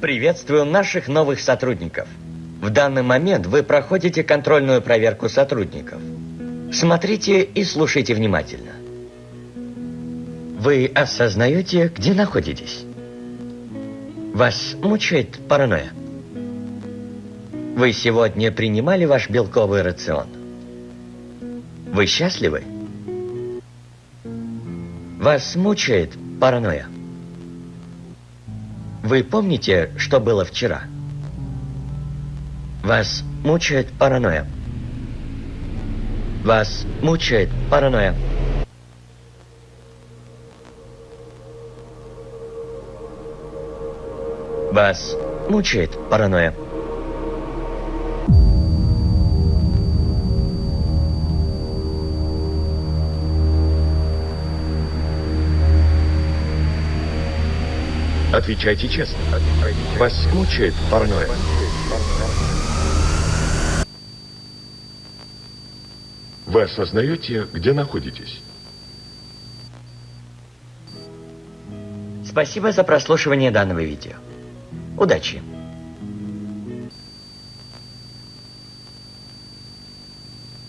Приветствую наших новых сотрудников. В данный момент вы проходите контрольную проверку сотрудников. Смотрите и слушайте внимательно. Вы осознаете, где находитесь? Вас мучает паранойя? Вы сегодня принимали ваш белковый рацион? Вы счастливы? Вас мучает паранойя? Вы помните, что было вчера? Вас мучает паранойя? Вас мучает паранойя? Вас мучает паранойя? Отвечайте честно. Вас мучает паранойя? Вы осознаете, где находитесь? Спасибо за прослушивание данного видео. Удачи!